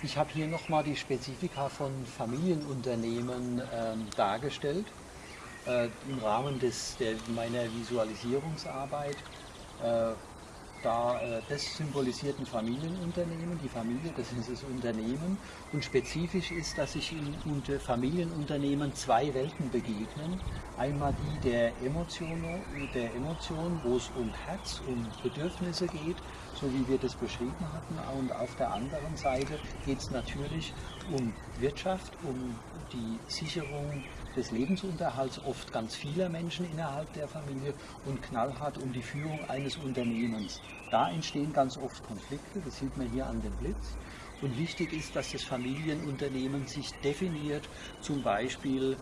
Ich habe hier nochmal die Spezifika von Familienunternehmen ähm, dargestellt äh, im Rahmen des, der, meiner Visualisierungsarbeit. Äh, da, äh, das symbolisiert ein Familienunternehmen, die Familie, das ist das Unternehmen. Und spezifisch ist, dass sich in unter Familienunternehmen zwei Welten begegnen. Einmal die der Emotion, der Emotion, wo es um Herz, um Bedürfnisse geht, so wie wir das beschrieben hatten. Und auf der anderen Seite geht es natürlich um Wirtschaft, um die Sicherung des Lebensunterhalts oft ganz vieler Menschen innerhalb der Familie und knallhart um die Führung eines Unternehmens. Da entstehen ganz oft Konflikte, das sieht man hier an dem Blitz. Und wichtig ist, dass das Familienunternehmen sich definiert, zum Beispiel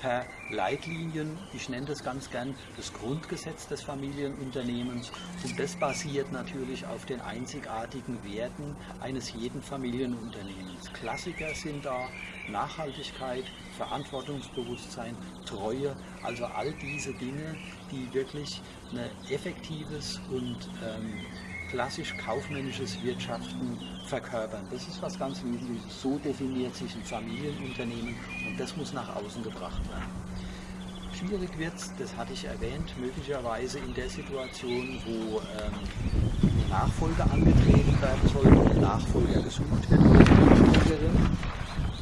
per Leitlinien, ich nenne das ganz gern das Grundgesetz des Familienunternehmens und das basiert natürlich auf den einzigartigen Werten eines jeden Familienunternehmens. Klassiker sind da Nachhaltigkeit, Verantwortungsbewusstsein, Treue, also all diese Dinge, die wirklich ein effektives und ähm, klassisch kaufmännisches Wirtschaften verkörpern. Das ist was ganz Wesentliches. So definiert sich ein Familienunternehmen und das muss nach außen gebracht werden. Schwierig wird es, das hatte ich erwähnt, möglicherweise in der Situation, wo ähm, eine Nachfolge angetreten werden soll, und ein Nachfolger gesucht wird eine.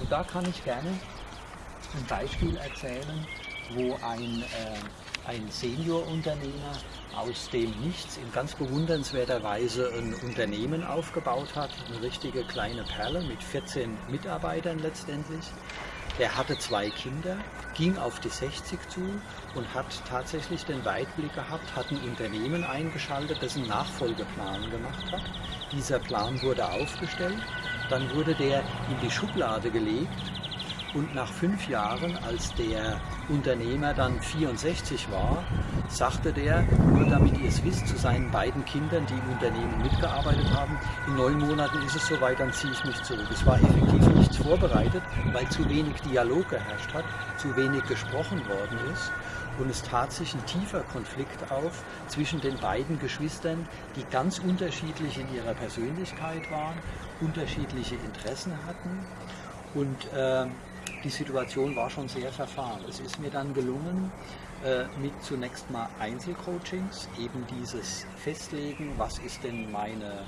Und da kann ich gerne ein Beispiel erzählen, wo ein, äh, ein Seniorunternehmer aus dem Nichts in ganz bewundernswerter Weise ein Unternehmen aufgebaut hat, eine richtige kleine Perle mit 14 Mitarbeitern letztendlich. Er hatte zwei Kinder, ging auf die 60 zu und hat tatsächlich den Weitblick gehabt, hat ein Unternehmen eingeschaltet, das einen Nachfolgeplan gemacht hat. Dieser Plan wurde aufgestellt, dann wurde der in die Schublade gelegt und nach fünf Jahren, als der Unternehmer dann 64 war, sagte der, nur damit ihr es wisst, zu seinen beiden Kindern, die im Unternehmen mitgearbeitet haben, in neun Monaten ist es soweit, dann ziehe ich mich zurück. Es war effektiv nichts vorbereitet, weil zu wenig Dialog geherrscht hat, zu wenig gesprochen worden ist. Und es tat sich ein tiefer Konflikt auf zwischen den beiden Geschwistern, die ganz unterschiedlich in ihrer Persönlichkeit waren, unterschiedliche Interessen hatten. Und äh, die Situation war schon sehr verfahren. Es ist mir dann gelungen, äh, mit zunächst mal Einzelcoachings, eben dieses Festlegen, was ist denn meine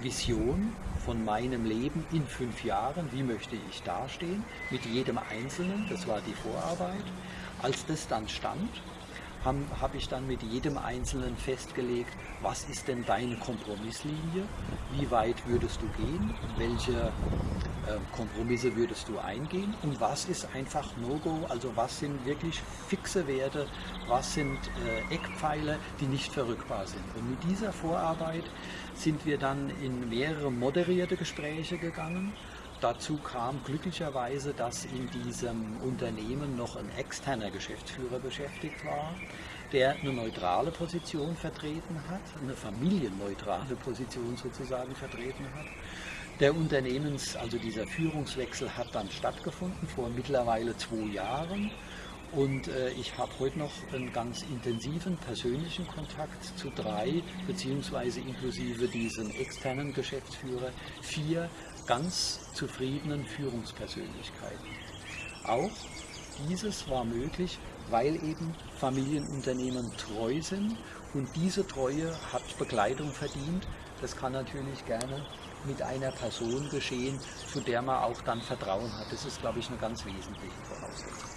Vision von meinem Leben in fünf Jahren, wie möchte ich dastehen, mit jedem Einzelnen, das war die Vorarbeit. Als das dann stand, habe hab ich dann mit jedem Einzelnen festgelegt, was ist denn deine Kompromisslinie, wie weit würdest du gehen, welche äh, Kompromisse würdest du eingehen? Und was ist einfach No-Go, also was sind wirklich fixe Werte, was sind äh, Eckpfeiler, die nicht verrückbar sind. Und mit dieser Vorarbeit sind wir dann in mehrere moderierte Gespräche gegangen. Dazu kam glücklicherweise, dass in diesem Unternehmen noch ein externer Geschäftsführer beschäftigt war, der eine neutrale Position vertreten hat, eine familienneutrale Position sozusagen vertreten hat. Der Unternehmens, also dieser Führungswechsel hat dann stattgefunden vor mittlerweile zwei Jahren. Und äh, ich habe heute noch einen ganz intensiven persönlichen Kontakt zu drei, beziehungsweise inklusive diesen externen Geschäftsführer, vier ganz zufriedenen Führungspersönlichkeiten. Auch dieses war möglich, weil eben Familienunternehmen treu sind und diese Treue hat Begleitung verdient. Das kann natürlich gerne mit einer Person geschehen, zu der man auch dann Vertrauen hat. Das ist, glaube ich, eine ganz wesentliche Voraussetzung.